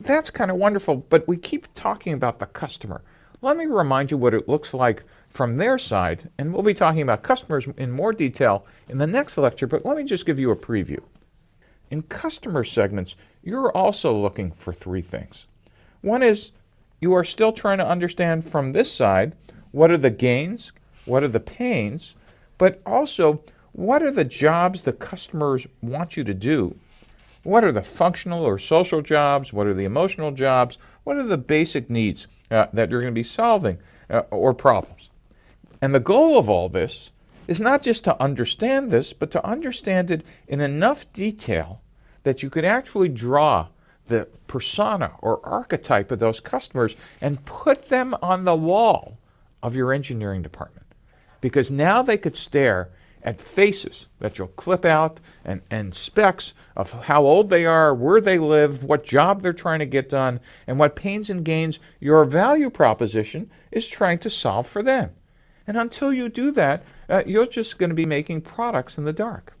That's kind of wonderful, but we keep talking about the customer. Let me remind you what it looks like from their side, and we'll be talking about customers in more detail in the next lecture, but let me just give you a preview. In customer segments, you're also looking for three things. One is you are still trying to understand from this side what are the gains, what are the pains, but also what are the jobs the customers want you to do what are the functional or social jobs? What are the emotional jobs? What are the basic needs uh, that you're going to be solving uh, or problems? And the goal of all this is not just to understand this, but to understand it in enough detail that you could actually draw the persona or archetype of those customers and put them on the wall of your engineering department. Because now they could stare at faces that you'll clip out and, and specs of how old they are, where they live, what job they're trying to get done, and what pains and gains your value proposition is trying to solve for them. And until you do that, uh, you're just going to be making products in the dark.